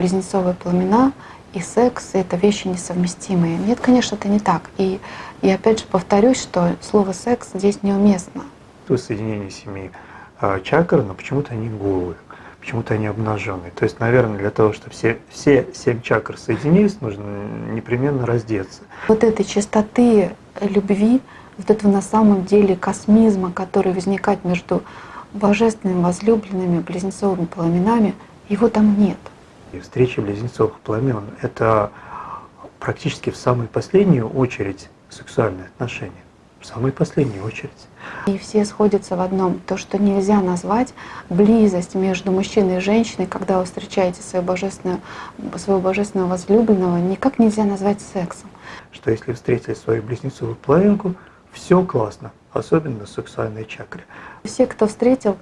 Близнецовые пламена и секс — это вещи несовместимые. Нет, конечно, это не так. И, и опять же повторюсь, что слово «секс» здесь неуместно. То соединение семи а, чакр, но почему-то они голые, почему-то они обнаженные. То есть, наверное, для того, чтобы все, все семь чакр соединились, нужно непременно раздеться. Вот этой чистоты любви, вот этого на самом деле космизма, который возникает между божественными возлюбленными близнецовыми пламенами, его там нет. И встреча близнецовых пламен — это практически в самую последнюю очередь сексуальные отношения. В самую последнюю очередь. И все сходятся в одном. То, что нельзя назвать близость между мужчиной и женщиной, когда вы встречаете своего божественного, своего божественного возлюбленного, никак нельзя назвать сексом. Что если встретили свою близнецовую половинку, все классно, особенно сексуальные чакры. Все, кто встретил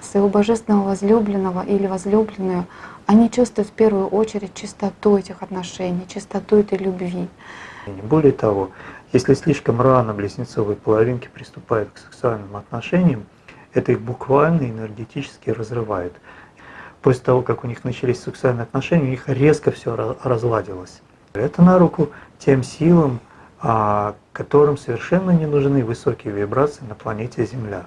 своего божественного возлюбленного или возлюбленную, они чувствуют в первую очередь чистоту этих отношений, чистоту этой любви. Более того, если слишком рано близнецовые половинки приступают к сексуальным отношениям, это их буквально энергетически разрывает. После того, как у них начались сексуальные отношения, у них резко все разладилось. Это на руку тем силам, а, которым совершенно не нужны высокие вибрации на планете Земля.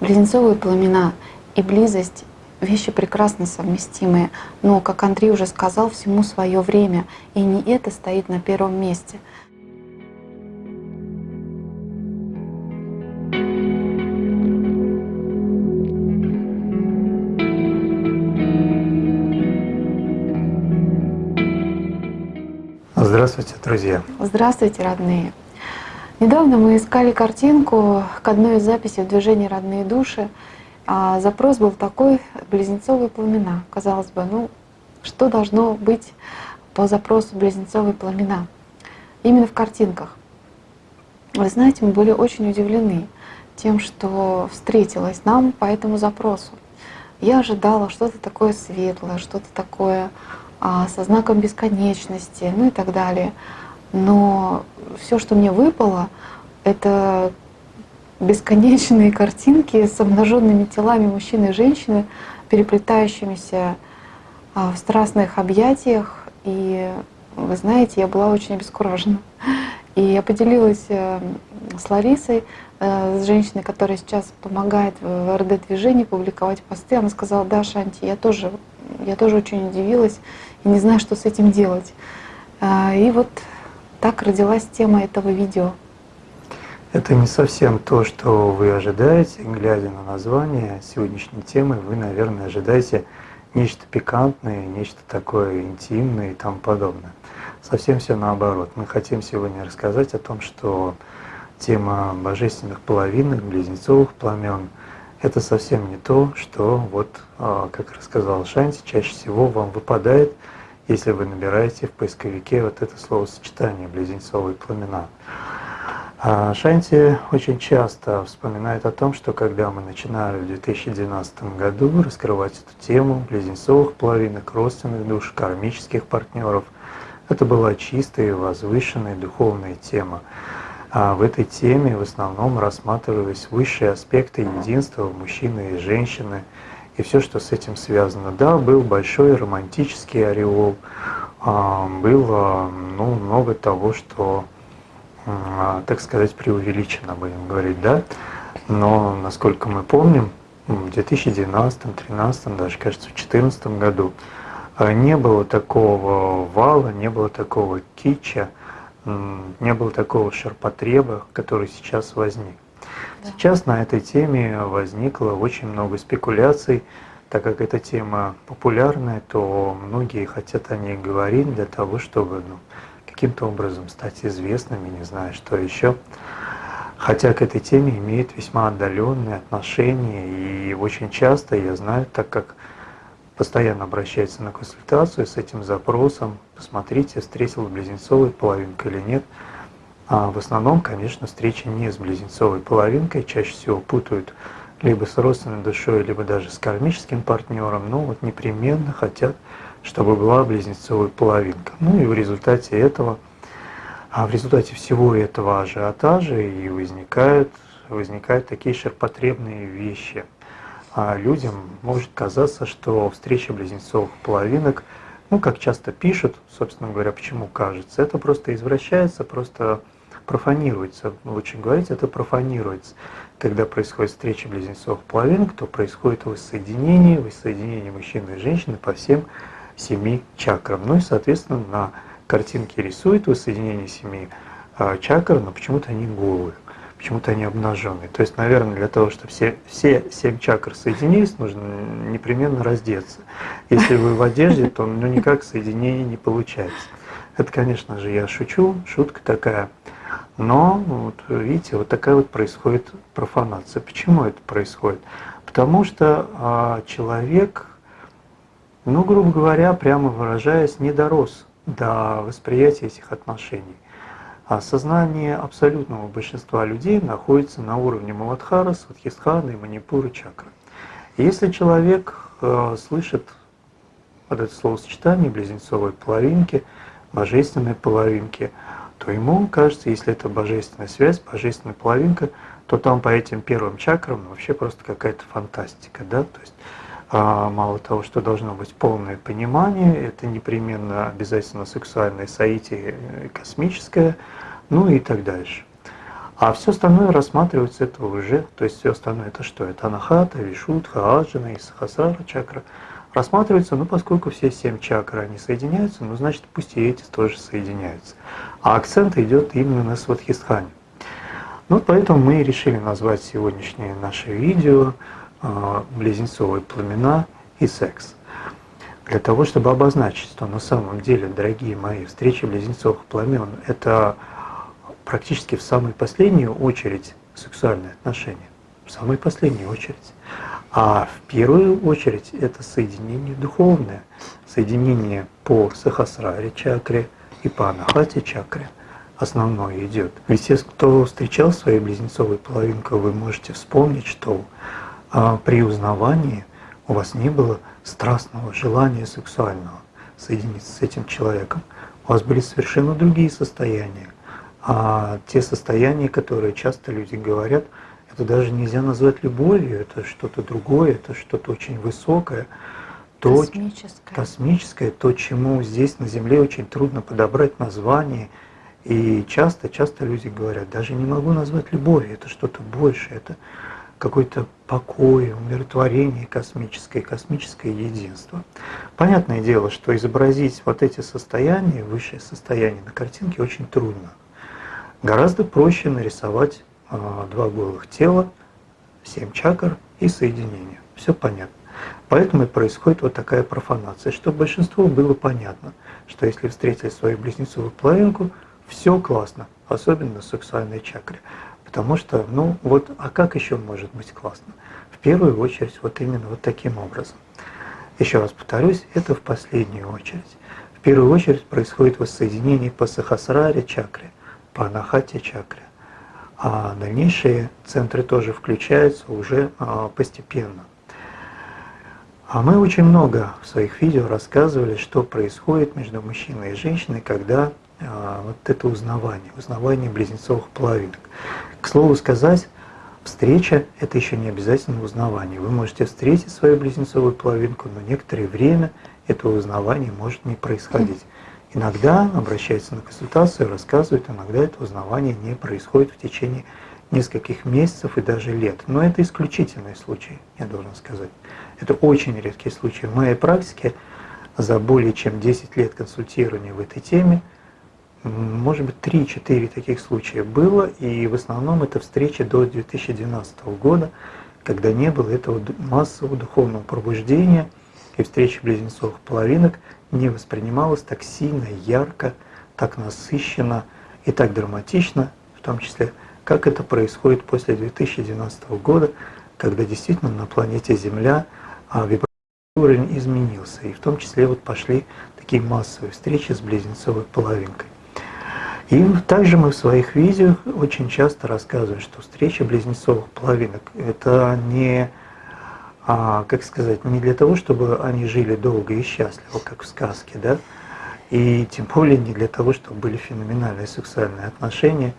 Близнецовые пламена и близость — вещи прекрасно совместимые, но, как Андрей уже сказал, всему свое время, и не это стоит на первом месте. Здравствуйте, друзья! Здравствуйте, родные! Недавно мы искали картинку к одной из записей в движении «Родные души», а запрос был такой — близнецовые пламена. Казалось бы, ну что должно быть по запросу близнецовые пламена? Именно в картинках. Вы знаете, мы были очень удивлены тем, что встретилось нам по этому запросу. Я ожидала что-то такое светлое, что-то такое а, со знаком бесконечности, ну и так далее. Но все, что мне выпало, это бесконечные картинки с обнаженными телами мужчины и женщины, переплетающимися а, в страстных объятиях. И вы знаете, я была очень обескуражена. И я поделилась э, с Ларисой, э, с женщиной, которая сейчас помогает в РД-движении публиковать посты. Она сказала, да, Шанти, я тоже, я тоже очень удивилась и не знаю, что с этим делать. А, и вот так родилась тема этого видео. Это не совсем то, что вы ожидаете, глядя на название сегодняшней темы, вы, наверное, ожидаете нечто пикантное, нечто такое интимное и тому подобное. Совсем все наоборот. Мы хотим сегодня рассказать о том, что тема божественных половинок, близнецовых пламен — это совсем не то, что, вот, а, как рассказал Шанти, чаще всего вам выпадает, если вы набираете в поисковике вот это словосочетание «близнецовые пламена». А Шанти очень часто вспоминает о том, что когда мы начинали в 2012 году раскрывать эту тему близнецовых половинок, родственных душ, кармических партнеров, это была чистая и возвышенная духовная тема. А в этой теме в основном рассматривались высшие аспекты единства мужчины и женщины и все, что с этим связано. Да, был большой романтический ореол, а, было ну, много того, что так сказать, преувеличено, будем говорить, да. Но, насколько мы помним, в 2012, 2013, даже, кажется, в 2014 году а, не было такого вала, не было такого кича, не было такого ширпотреба, который сейчас возник. Сейчас на этой теме возникло очень много спекуляций, так как эта тема популярная, то многие хотят о ней говорить для того, чтобы ну, каким-то образом стать известными, не знаю, что еще. Хотя к этой теме имеет весьма отдаленные отношения, и очень часто, я знаю, так как постоянно обращается на консультацию с этим запросом, посмотрите, встретил близнецовую половинку или нет. А в основном, конечно, встречи не с близнецовой половинкой, чаще всего путают либо с родственной душой, либо даже с кармическим партнером, но вот непременно хотят чтобы была близнецовая половинка. Ну и в результате этого, а в результате всего этого ажиотажа и возникают, возникают такие ширпотребные вещи. А людям может казаться, что встреча близнецовых половинок ну, как часто пишут, собственно говоря, почему кажется, это просто извращается, просто профанируется, лучше говорить, это профанируется. Когда происходит встреча близнецов половинок, то происходит воссоединение, воссоединение мужчины и женщины по всем семи чакрам. Ну и, соответственно, на картинке рисует воссоединение семи а, чакр, но почему-то они голые, почему-то они обнаженные. То есть, наверное, для того, чтобы все, все семь чакр соединились, нужно непременно раздеться. Если вы в одежде, то ну, никак соединение не получается. Это, конечно же, я шучу, шутка такая. Но, вот, видите, вот такая вот происходит профанация. Почему это происходит? Потому что а, человек, ну, грубо говоря, прямо выражаясь, не дорос до восприятия этих отношений. А сознание абсолютного большинства людей находится на уровне Маладхара, Сватхистхана и Манипуры чакры. Если человек э, слышит вот это словосочетание близнецовой половинки, божественной половинки, то ему кажется, если это божественная связь, божественная половинка, то там по этим первым чакрам вообще просто какая-то фантастика, да, то есть мало того, что должно быть полное понимание, это непременно обязательно сексуальное соитие э, космическое, ну и так дальше. А все остальное рассматривается это уже, то есть все остальное это что? Это анахата, вишудха, аджана и сахасара чакра. Рассматривается, ну поскольку все семь чакр, они соединяются, ну значит пусть и эти тоже соединяются. А акцент идет именно на свадхистхане. Ну поэтому мы решили назвать сегодняшнее наше видео а, близнецовые пламена и секс. Для того, чтобы обозначить, что на самом деле, дорогие мои, встречи близнецовых пламен – это практически в самую последнюю очередь сексуальные отношения. В самую последнюю очередь. А в первую очередь это соединение духовное, соединение по Сахасраре чакре и по Анахате чакре основное идет. Ведь те, кто встречал свою близнецовую половинку, вы можете вспомнить, что а при узнавании у вас не было страстного желания сексуального соединиться с этим человеком. У вас были совершенно другие состояния. А те состояния, которые часто люди говорят, это даже нельзя назвать любовью, это что-то другое, это что-то очень высокое, то, космическое. космическое, то, чему здесь на Земле очень трудно подобрать название. И часто, часто люди говорят, даже не могу назвать любовью, это что-то большее, это какой-то покой, умиротворение космическое, космическое единство. Понятное дело, что изобразить вот эти состояния, высшее состояние на картинке очень трудно. Гораздо проще нарисовать э, два голых тела, семь чакр и соединение. Все понятно. Поэтому и происходит вот такая профанация, чтобы большинству было понятно, что если встретили свою близнецовую половинку, все классно, особенно на сексуальной чакре. Потому что, ну вот, а как еще может быть классно? В первую очередь вот именно вот таким образом. Еще раз повторюсь, это в последнюю очередь. В первую очередь происходит воссоединение по Сахасраре чакре, по Анахате чакре. А дальнейшие центры тоже включаются уже а, постепенно. А мы очень много в своих видео рассказывали, что происходит между мужчиной и женщиной, когда вот это узнавание, узнавание близнецовых половинок. К слову сказать, встреча – это еще не обязательно узнавание. Вы можете встретить свою близнецовую половинку, но некоторое время этого узнавания может не происходить. Иногда обращаются на консультацию, рассказывают, иногда это узнавание не происходит в течение нескольких месяцев и даже лет. Но это исключительный случай, я должен сказать. Это очень редкий случай. В моей практике за более чем 10 лет консультирования в этой теме – может быть, 3-4 таких случая было, и в основном это встречи до 2012 года, когда не было этого массового духовного пробуждения, и встреча близнецовых половинок не воспринималась так сильно, ярко, так насыщенно и так драматично, в том числе, как это происходит после 2012 года, когда действительно на планете Земля а, вибрационный уровень изменился, и в том числе вот пошли такие массовые встречи с близнецовой половинкой. И также мы в своих видео очень часто рассказываем, что встреча близнецовых половинок – это не, а, как сказать, не для того, чтобы они жили долго и счастливо, как в сказке, да, и тем более не для того, чтобы были феноменальные сексуальные отношения,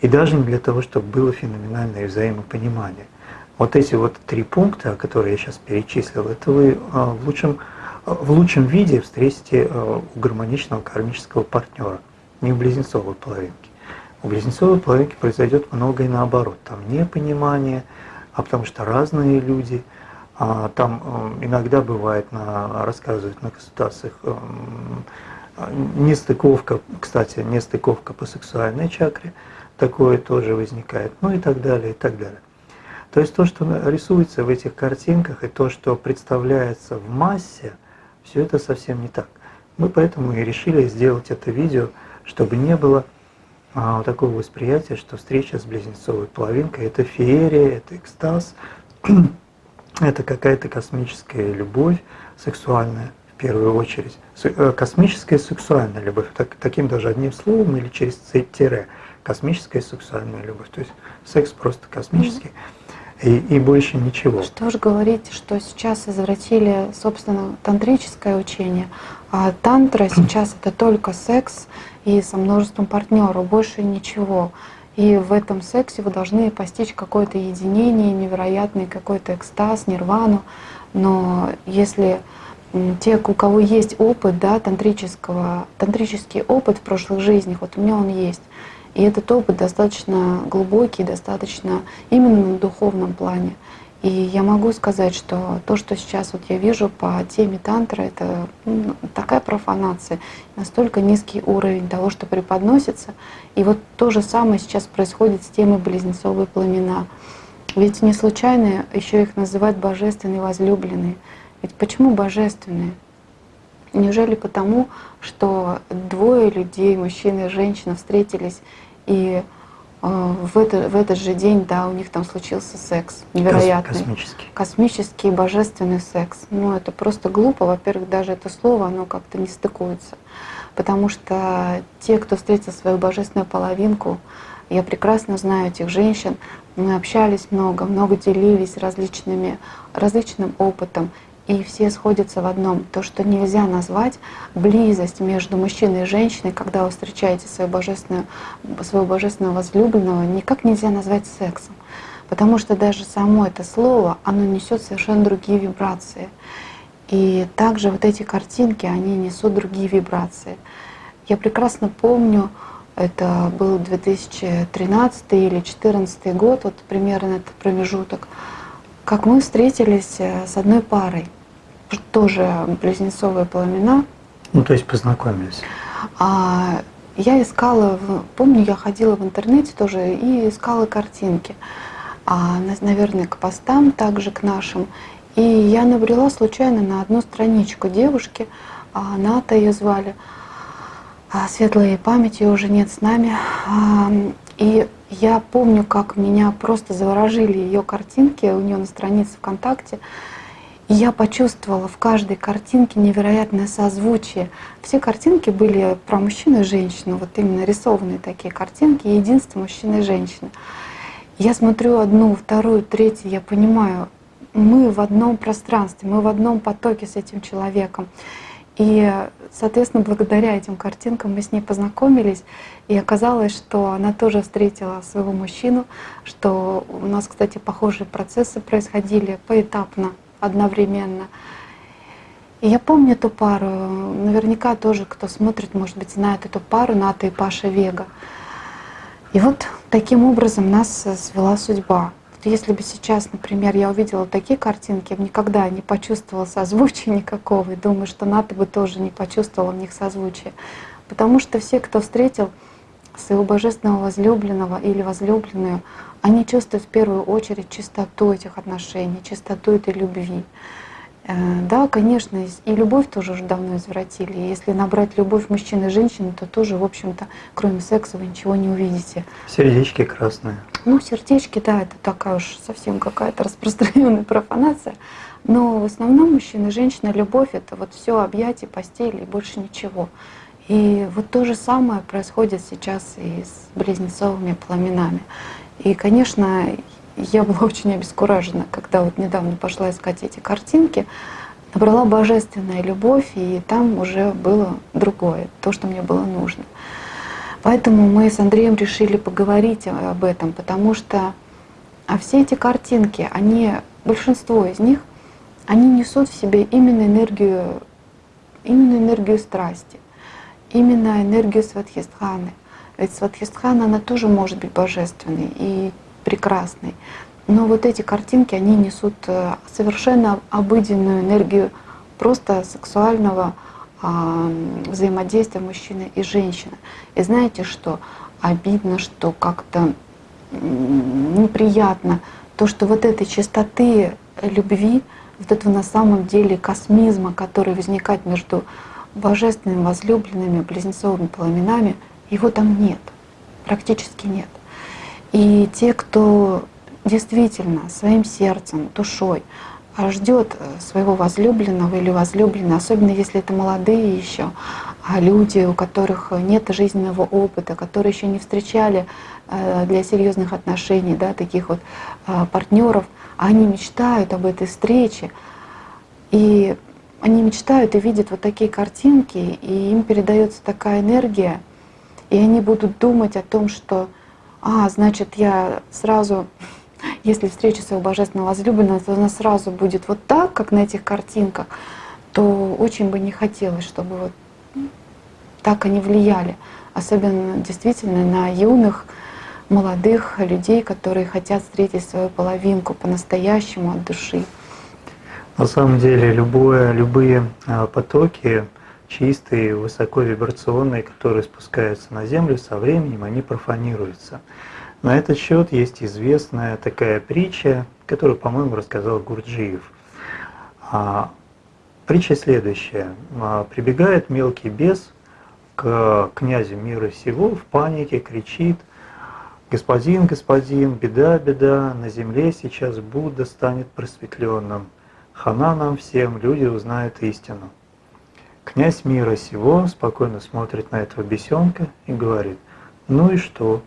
и даже не для того, чтобы было феноменальное взаимопонимание. Вот эти вот три пункта, которые я сейчас перечислил, это вы а, в лучшем в лучшем виде встретите у гармоничного кармического партнера, не у близнецовой половинки. У близнецовой половинки произойдет многое наоборот. Там непонимание, а потому что разные люди. А там иногда бывает, на, рассказывают на консультациях, нестыковка, кстати, нестыковка по сексуальной чакре, такое тоже возникает, ну и так далее, и так далее. То есть то, что рисуется в этих картинках, и то, что представляется в массе, все это совсем не так. Мы поэтому и решили сделать это видео, чтобы не было а, такого восприятия, что встреча с близнецовой половинкой – это феерия, это экстаз, это какая-то космическая любовь сексуальная в первую очередь. Э, космическая сексуальная любовь, так, таким даже одним словом или через тире, космическая сексуальная любовь. То есть секс просто космический. И, и больше ничего. Что же говорить, что сейчас извратили, собственно, тантрическое учение, а тантра сейчас это только секс и со множеством партнеров, больше ничего. И в этом сексе вы должны постичь какое-то единение, невероятный какой-то экстаз, нирвану. Но если те, у кого есть опыт, да, тантрического, тантрический опыт в прошлых жизнях, вот у меня он есть. И этот опыт достаточно глубокий, достаточно именно на духовном плане. И я могу сказать, что то, что сейчас вот я вижу по теме тантра, это ну, такая профанация, настолько низкий уровень того, что преподносится. И вот то же самое сейчас происходит с темой близнецовые пламена. Ведь не случайно еще их называют божественные возлюбленные. Ведь почему божественные? Неужели потому, что двое людей, мужчина и женщина, встретились и в, это, в этот же день, да, у них там случился секс невероятный. Космический. Космический, божественный секс. Ну, это просто глупо. Во-первых, даже это слово, оно как-то не стыкуется. Потому что те, кто встретил свою божественную половинку, я прекрасно знаю этих женщин, мы общались много, много делились различными, различным опытом. И все сходятся в одном, то, что нельзя назвать близость между мужчиной и женщиной, когда вы встречаете свою божественную, своего божественного возлюбленного, никак нельзя назвать сексом. Потому что даже само это слово, оно несет совершенно другие вибрации. И также вот эти картинки, они несут другие вибрации. Я прекрасно помню, это был 2013 или 2014 год, вот примерно этот промежуток, как мы встретились э, с одной парой тоже близнецовые пламена. Ну, то есть познакомились. А, я искала, помню, я ходила в интернете тоже и искала картинки, а, наверное, к постам, также к нашим. И я набрела случайно на одну страничку девушки, а, Ната ее звали, а, светлая память, ее уже нет с нами. А, и я помню, как меня просто заворожили ее картинки у нее на странице ВКонтакте. И я почувствовала в каждой картинке невероятное созвучие. Все картинки были про мужчину и женщину, вот именно рисованные такие картинки, единство мужчины и женщины. Я смотрю одну, вторую, третью, я понимаю, мы в одном пространстве, мы в одном потоке с этим человеком. И, соответственно, благодаря этим картинкам мы с ней познакомились, и оказалось, что она тоже встретила своего мужчину, что у нас, кстати, похожие процессы происходили поэтапно одновременно. И я помню эту пару, наверняка тоже, кто смотрит, может быть, знает эту пару Ната и Паша Вега. И вот таким образом нас свела судьба. Если бы сейчас, например, я увидела такие картинки, я бы никогда не почувствовала созвучия никакого, и думаю, что Ната бы тоже не почувствовала в них созвучия. Потому что все, кто встретил своего божественного возлюбленного или возлюбленную, они чувствуют в первую очередь чистоту этих отношений, чистоту этой любви. Э, да, конечно, и любовь тоже уже давно извратили. Если набрать любовь мужчины и женщины, то тоже, в общем-то, кроме секса вы ничего не увидите. Сердечки красные. Ну, сердечки, да, это такая уж совсем какая-то распространенная профанация. Но в основном мужчина и женщина, любовь — это вот все объятия, постели и больше ничего. И вот то же самое происходит сейчас и с близнецовыми пламенами. И, конечно, я была очень обескуражена, когда вот недавно пошла искать эти картинки, набрала божественная любовь, и там уже было другое, то, что мне было нужно. Поэтому мы с Андреем решили поговорить об этом, потому что а все эти картинки, они, большинство из них, они несут в себе именно энергию именно энергию страсти, именно энергию Сватхистханы. Ведь Сватхистхана, она тоже может быть божественной и прекрасной. Но вот эти картинки, они несут э, совершенно обыденную энергию просто сексуального а, взаимодействия мужчины и женщины. И знаете что? Обидно, что как-то неприятно то, что вот этой чистоты любви, вот этого на самом деле космизма, который возникает между божественными возлюбленными близнецовыми пламенами, его там нет, практически нет. И те, кто действительно своим сердцем, душой а ждет э, своего возлюбленного или возлюбленной, особенно если это молодые еще, а люди, у которых нет жизненного опыта, которые еще не встречали э, для серьезных отношений, да, таких вот э, партнеров, они мечтают об этой встрече, и они мечтают и видят вот такие картинки, и им передается такая энергия, и они будут думать о том, что, а, значит, я сразу если встреча своего божественного возлюбленного, то она сразу будет вот так, как на этих картинках, то очень бы не хотелось, чтобы вот так они влияли. Особенно действительно на юных, молодых людей, которые хотят встретить свою половинку по-настоящему от души. На самом деле любое, любые а, потоки чистые, высоковибрационные, которые спускаются на Землю, со временем они профанируются. На этот счет есть известная такая притча, которую, по-моему, рассказал Гурджиев. А, притча следующая. А, прибегает мелкий бес к князю мира всего в панике, кричит, «Господин, господин, беда, беда, на земле сейчас Будда станет просветленным. Хана нам всем, люди узнают истину». Князь мира сего спокойно смотрит на этого бесенка и говорит, «Ну и что?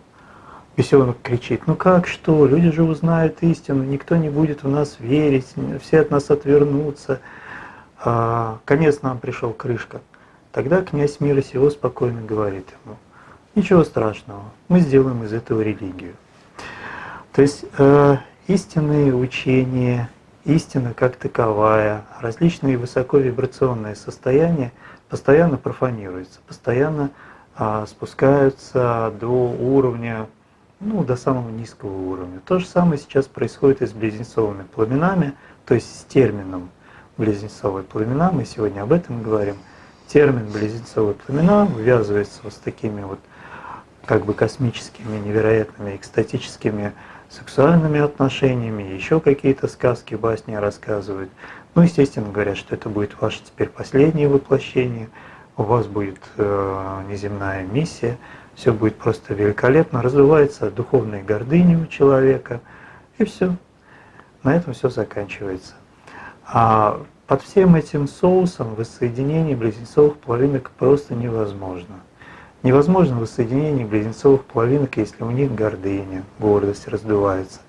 Бесенок кричит, ну как что, люди же узнают истину, никто не будет в нас верить, все от нас отвернутся. А, конец нам пришел крышка. Тогда князь мира сего спокойно говорит ему, ничего страшного, мы сделаем из этого религию. То есть э, истинные учения, истина как таковая, различные высоковибрационные состояния постоянно профанируются, постоянно э, спускаются до уровня ну, до самого низкого уровня. То же самое сейчас происходит и с близнецовыми пламенами, то есть с термином близнецовые пламена, мы сегодня об этом говорим. Термин близнецовые пламена увязывается вот с такими вот как бы космическими, невероятными, экстатическими сексуальными отношениями, еще какие-то сказки, басни рассказывают. Ну, естественно, говорят, что это будет ваше теперь последнее воплощение, у вас будет э, неземная миссия – все будет просто великолепно, развивается духовная гордыня у человека, и все. На этом все заканчивается. А под всем этим соусом воссоединение близнецовых половинок просто невозможно. Невозможно воссоединение близнецовых половинок, если у них гордыня, гордость раздувается.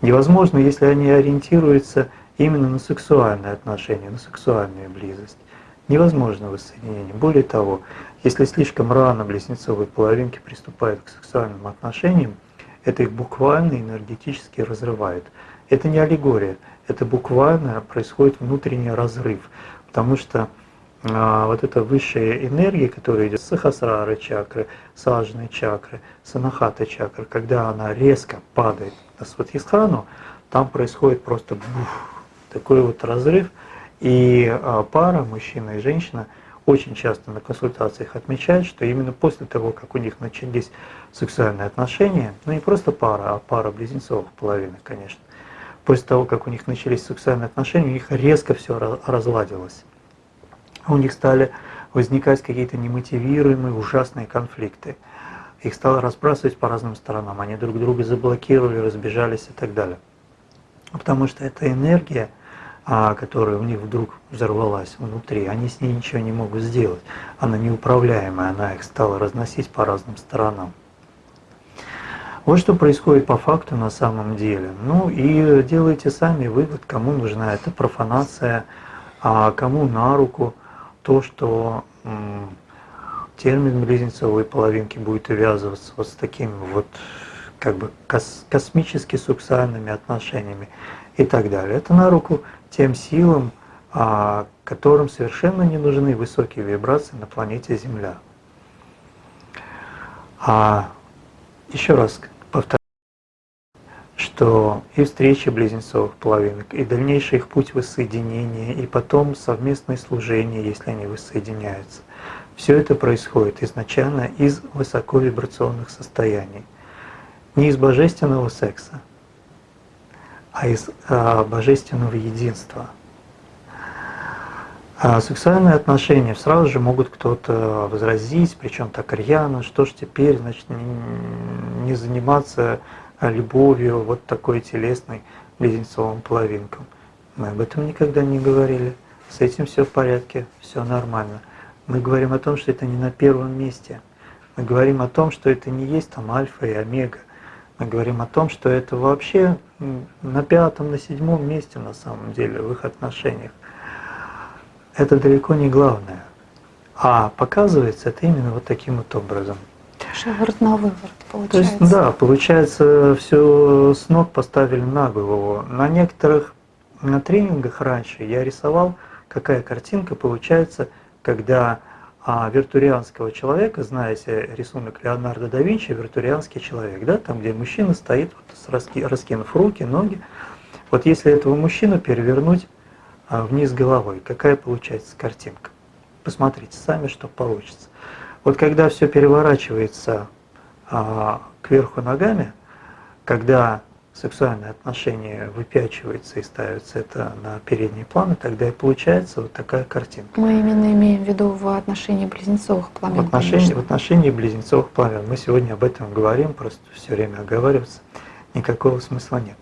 Невозможно, если они ориентируются именно на сексуальные отношения, на сексуальную близость. Невозможно воссоединение. Более того, если слишком рано близнецовые половинки приступают к сексуальным отношениям, это их буквально энергетически разрывает. Это не аллегория, это буквально происходит внутренний разрыв, потому что вот эта высшая энергия, которая идет с сахасрары чакры, сажной чакры, санахата чакры, когда она резко падает на сватхистхану, там происходит просто бух, такой вот разрыв, и а, пара, мужчина и женщина – очень часто на консультациях отмечают, что именно после того, как у них начались сексуальные отношения, ну не просто пара, а пара близнецовых половинок, конечно, после того, как у них начались сексуальные отношения, у них резко все разладилось. У них стали возникать какие-то немотивируемые ужасные конфликты. Их стало разбрасывать по разным сторонам, они друг друга заблокировали, разбежались и так далее. Потому что эта энергия, а, которая у них вдруг взорвалась внутри, они с ней ничего не могут сделать. Она неуправляемая, она их стала разносить по разным сторонам. Вот что происходит по факту на самом деле. Ну и делайте сами вывод, кому нужна эта профанация, а кому на руку то, что термин близнецовой половинки будет увязываться вот с такими вот как бы кос космически сексуальными отношениями и так далее. Это на руку тем силам, а, которым совершенно не нужны высокие вибрации на планете Земля. А еще раз что и встречи близнецовых половинок, и дальнейший их путь воссоединения, и потом совместное служение, если они воссоединяются, все это происходит изначально из высоковибрационных состояний. Не из божественного секса, а из а, божественного единства. А сексуальные отношения сразу же могут кто-то возразить, причем так рьяно, что ж теперь, значит, не заниматься любовью вот такой телесной близнецовым половинкам. Мы об этом никогда не говорили. С этим все в порядке, все нормально. Мы говорим о том, что это не на первом месте. Мы говорим о том, что это не есть там альфа и омега. Мы говорим о том, что это вообще на пятом, на седьмом месте на самом деле в их отношениях. Это далеко не главное. А показывается это именно вот таким вот образом. Шиворот на выворот получается. То есть, да, получается, все с ног поставили на голову. На некоторых на тренингах раньше я рисовал, какая картинка получается когда а, виртурианского человека, знаете рисунок Леонардо да Винчи, виртурианский человек, да, там, где мужчина стоит, вот, раскинув руки, ноги. Вот если этого мужчину перевернуть а, вниз головой, какая получается картинка? Посмотрите сами, что получится. Вот когда все переворачивается кверху ногами, когда сексуальные отношения выпячивается и ставится это на передний план, и тогда и получается вот такая картинка. Мы именно имеем в виду в отношении близнецовых пламен. В отношении, в отношении близнецовых пламен. Мы сегодня об этом говорим, просто все время оговариваться, никакого смысла нет.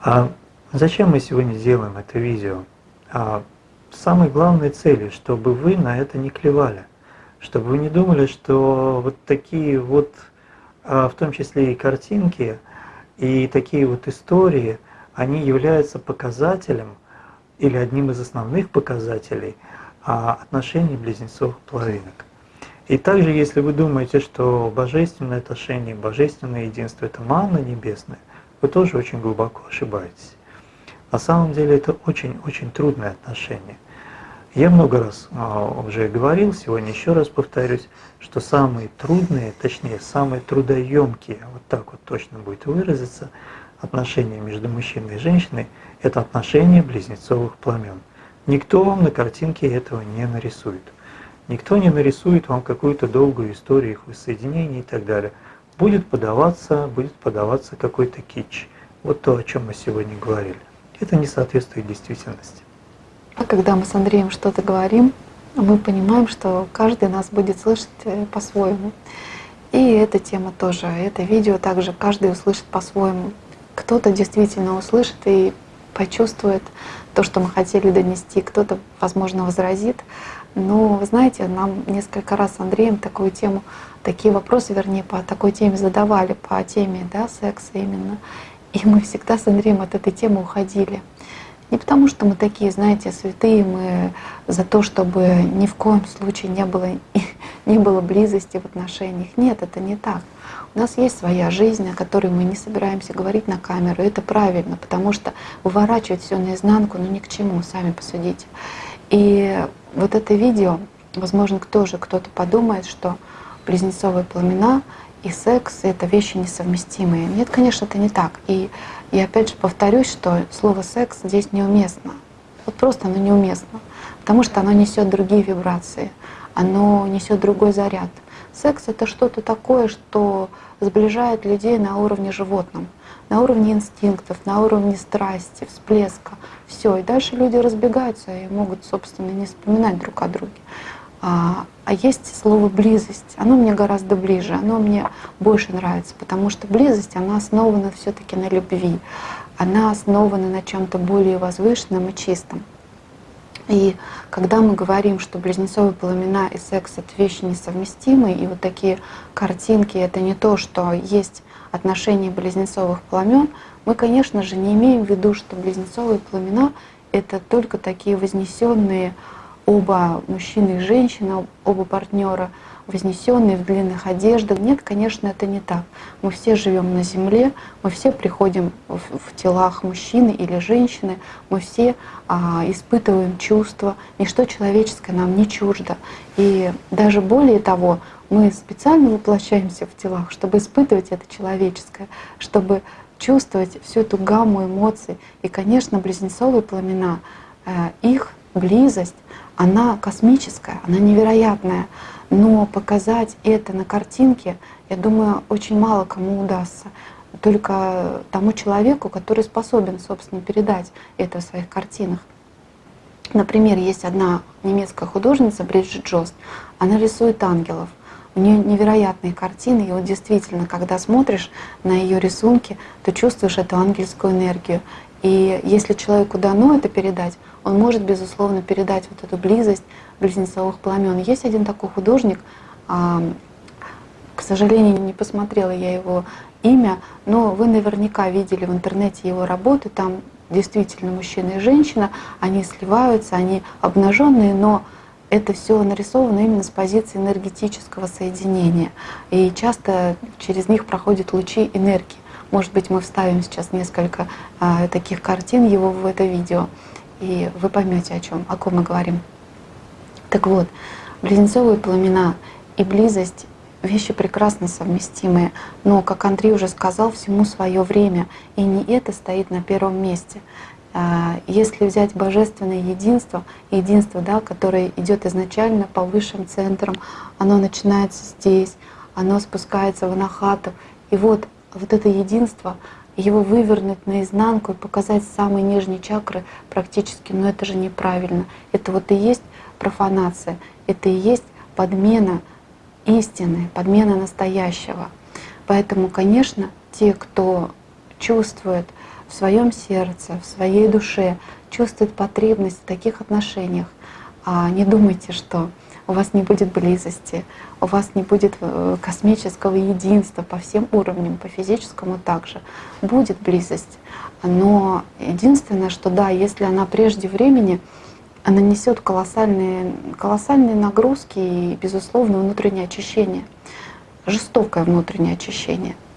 А зачем мы сегодня делаем это видео? А самой главной целью, чтобы вы на это не клевали, чтобы вы не думали, что вот такие вот, а, в том числе и картинки, и такие вот истории, они являются показателем или одним из основных показателей а, отношений близнецовых половинок. И также, если вы думаете, что божественное отношение, божественное единство – это манна небесная, вы тоже очень глубоко ошибаетесь. На самом деле это очень-очень трудное отношение. Я много раз а, уже говорил, сегодня еще раз повторюсь, что самые трудные, точнее, самые трудоемкие, вот так вот точно будет выразиться, отношения между мужчиной и женщиной – это отношения близнецовых пламен. Никто вам на картинке этого не нарисует. Никто не нарисует вам какую-то долгую историю их воссоединения и так далее. Будет подаваться, будет подаваться какой-то кич. Вот то, о чем мы сегодня говорили. Это не соответствует действительности. А когда мы с Андреем что-то говорим, мы понимаем, что каждый нас будет слышать э, по-своему. И эта тема тоже, это видео также каждый услышит по-своему. Кто-то действительно услышит и почувствует то, что мы хотели донести, кто-то, возможно, возразит. Но, вы знаете, нам несколько раз с Андреем такую тему, такие вопросы, вернее, по такой теме задавали, по теме да, секса именно. И мы всегда с Андреем от этой темы уходили. Не потому, что мы такие, знаете, святые, мы за то, чтобы ни в коем случае не было, не было близости в отношениях. Нет, это не так. У нас есть своя жизнь, о которой мы не собираемся говорить на камеру. Это правильно, потому что выворачивать все наизнанку, ну ни к чему, сами посудите. И вот это видео, возможно, тоже кто-то подумает, что близнецовые пламена и секс — это вещи несовместимые. Нет, конечно, это не так. И и опять же повторюсь, что слово секс здесь неуместно. Вот просто оно неуместно, потому что оно несет другие вибрации, оно несет другой заряд. Секс это что-то такое, что сближает людей на уровне животном, на уровне инстинктов, на уровне страсти, всплеска. Все. И дальше люди разбегаются и могут, собственно, не вспоминать друг о друге. А, а есть слово близость. Оно мне гораздо ближе, оно мне больше нравится, потому что близость, она основана все-таки на любви, она основана на чем-то более возвышенном и чистом. И когда мы говорим, что близнецовые пламена и секс — это вещи несовместимые, и вот такие картинки — это не то, что есть отношения близнецовых пламен, мы, конечно же, не имеем в виду, что близнецовые пламена — это только такие вознесенные оба мужчина и женщина, оба партнера, вознесенные в длинных одеждах. Нет, конечно, это не так. Мы все живем на земле, мы все приходим в, в телах мужчины или женщины, мы все а, испытываем чувства, ничто человеческое нам не чуждо. И даже более того, мы специально воплощаемся в телах, чтобы испытывать это человеческое, чтобы чувствовать всю эту гамму эмоций. И, конечно, близнецовые пламена, э, их близость, она космическая, она невероятная. Но показать это на картинке, я думаю, очень мало кому удастся. Только тому человеку, который способен, собственно, передать это в своих картинах. Например, есть одна немецкая художница, Бриджит Джост, она рисует ангелов. У нее невероятные картины, и вот действительно, когда смотришь на ее рисунки, то чувствуешь эту ангельскую энергию. И если человеку дано это передать, он может, безусловно, передать вот эту близость близнецовых пламен. Есть один такой художник, а, к сожалению, не посмотрела я его имя, но вы наверняка видели в интернете его работы, там действительно мужчина и женщина, они сливаются, они обнаженные, но это все нарисовано именно с позиции энергетического соединения. И часто через них проходят лучи энергии. Может быть, мы вставим сейчас несколько а, таких картин его в это видео, и вы поймете, о чем, о ком мы говорим. Так вот, близнецовые пламена и близость вещи прекрасно совместимые, но, как Андрей уже сказал, всему свое время, и не это стоит на первом месте. А, если взять божественное единство, единство, да, которое идет изначально по высшим центрам, оно начинается здесь, оно спускается в анахату, и вот, вот это единство, его вывернуть наизнанку и показать самые нижние чакры практически, но это же неправильно. Это вот и есть профанация, это и есть подмена истины, подмена настоящего. Поэтому, конечно, те, кто чувствует, в своем сердце, в своей душе чувствует потребность в таких отношениях, а не думайте, что у вас не будет близости, у вас не будет э, космического единства по всем уровням, по физическому также. Будет близость. Но единственное, что да, если она прежде времени, она несет колоссальные, колоссальные нагрузки и, безусловно, внутреннее очищение, жестокое внутреннее очищение —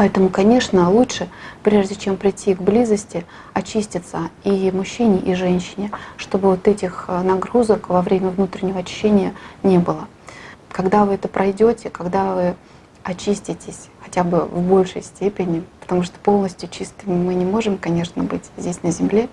Поэтому, конечно, лучше, прежде чем прийти к близости, очиститься и мужчине, и женщине, чтобы вот этих э, нагрузок во время внутреннего очищения не было. Когда вы это пройдете, когда вы очиститесь хотя бы в большей степени, потому что полностью чистыми мы не можем, конечно, быть здесь на Земле,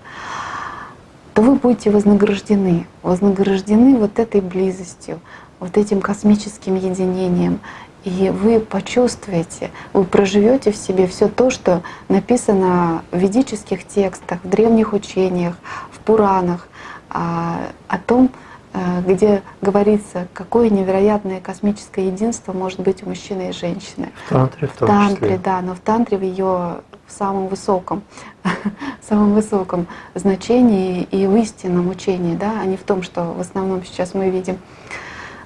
то вы будете вознаграждены, вознаграждены вот этой близостью, вот этим космическим единением. И вы почувствуете, вы проживете в себе все то, что написано в ведических текстах, в древних учениях, в Пуранах, а, о том, э, где говорится, какое невероятное космическое единство может быть у мужчины и женщины. В тантре, в, том в тантре, числе. да, но в тантре в ее в самом высоком, в самом высоком значении и в истинном учении, да, а не в том, что в основном сейчас мы видим.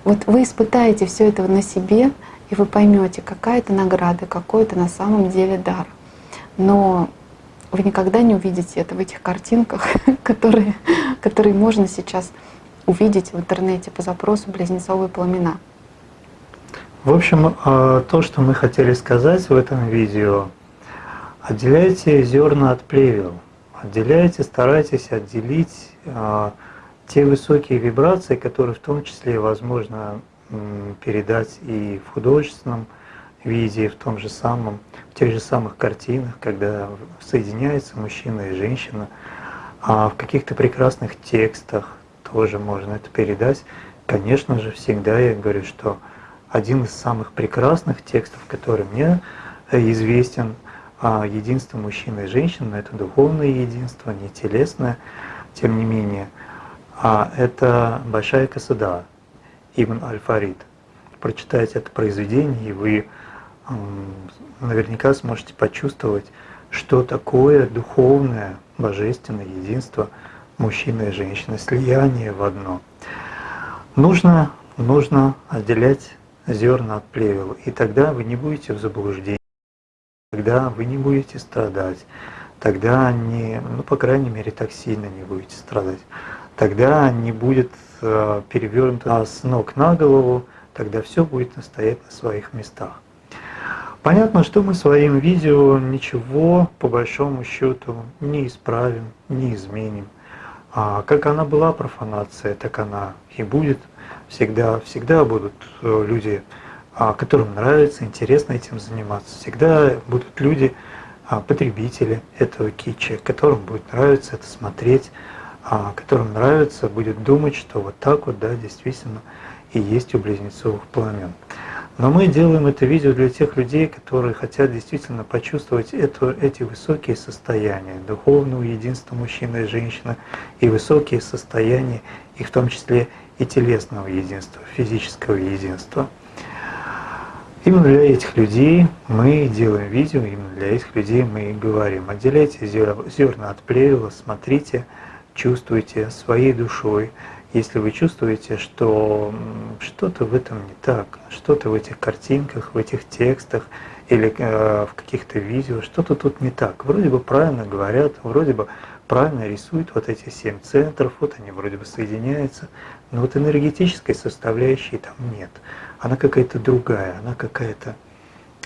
Вот вы испытаете все это на себе, и вы поймете, какая это награда, какой это на самом деле дар. Но вы никогда не увидите это в этих картинках, которые, которые можно сейчас увидеть в интернете по запросу «близнецовые пламена». В общем, а, то, что мы хотели сказать в этом видео, отделяйте зерна от плевел, отделяйте, старайтесь отделить а, те высокие вибрации, которые в том числе, возможно, передать и в художественном виде, в том же самом, в тех же самых картинах, когда соединяются мужчина и женщина, а в каких-то прекрасных текстах тоже можно это передать. Конечно же, всегда я говорю, что один из самых прекрасных текстов, который мне известен, а единство мужчины и женщины, это духовное единство, не телесное, тем не менее, а это Большая Касада, Ибн Аль-Фарид. Прочитайте это произведение, и вы наверняка сможете почувствовать, что такое духовное, божественное единство мужчины и женщины, слияние в одно. Нужно, нужно отделять зерна от плевел, и тогда вы не будете в заблуждении, тогда вы не будете страдать, тогда не, ну, по крайней мере, так сильно не будете страдать, тогда не будет перевернута с ног на голову, тогда все будет стоять на своих местах. Понятно, что мы своим видео ничего по большому счету не исправим, не изменим. А как она была профанация, так она и будет. Всегда, всегда будут э, люди, а, которым нравится, интересно этим заниматься. Всегда будут люди, а, потребители этого китча, которым будет нравиться это смотреть, которым нравится, будет думать, что вот так вот, да, действительно и есть у близнецовых пламен. Но мы делаем это видео для тех людей, которые хотят действительно почувствовать это, эти высокие состояния духовного единства мужчины и женщины и высокие состояния, и в том числе и телесного единства, физического единства. Именно для этих людей мы делаем видео, именно для этих людей мы и говорим. Отделяйте зерна от плевела, смотрите, чувствуйте своей душой, если вы чувствуете, что что-то в этом не так, что-то в этих картинках, в этих текстах или э, в каких-то видео, что-то тут не так. Вроде бы правильно говорят, вроде бы правильно рисуют вот эти семь центров, вот они вроде бы соединяются, но вот энергетической составляющей там нет. Она какая-то другая, она какая-то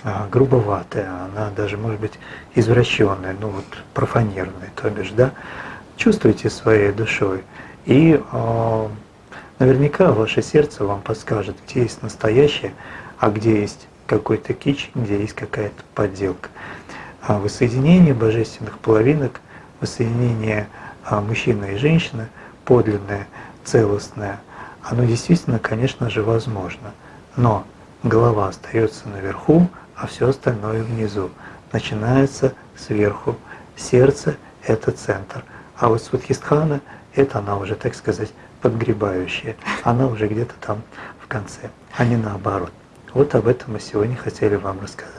а, грубоватая, она даже может быть извращенная, ну вот профанированная, то бишь, да. Чувствуйте своей душой. И э, наверняка ваше сердце вам подскажет, где есть настоящее, а где есть какой-то кич, где есть какая-то подделка. А воссоединение божественных половинок, воссоединение а, мужчины и женщины, подлинное, целостное, оно действительно, конечно же, возможно. Но голова остается наверху, а все остальное внизу. Начинается сверху. Сердце – это центр. А вот Сватхистхана – это она уже, так сказать, подгребающая. Она уже где-то там в конце, а не наоборот. Вот об этом мы сегодня хотели вам рассказать.